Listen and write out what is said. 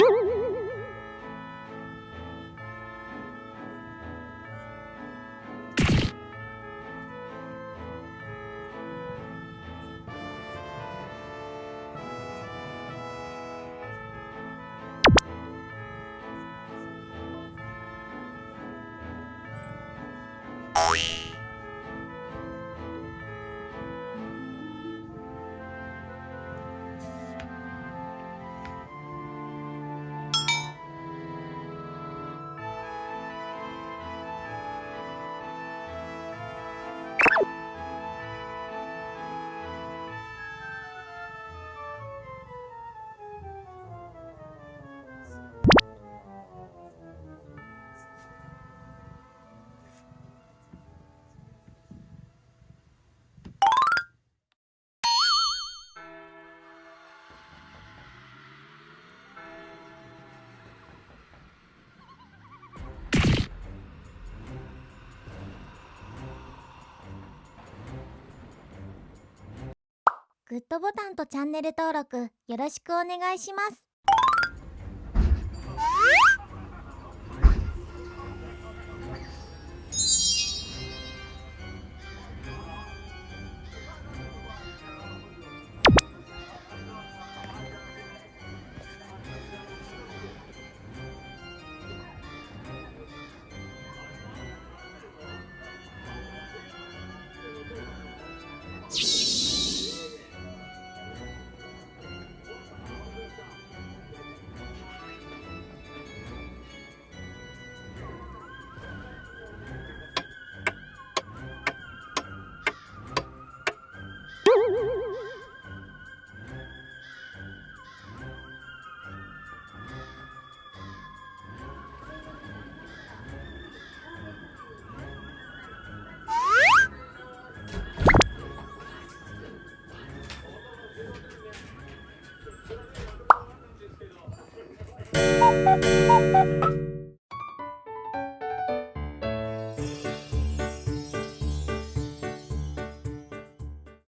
Boom! グッドボタンとチャンネル登録よろしくお願いします「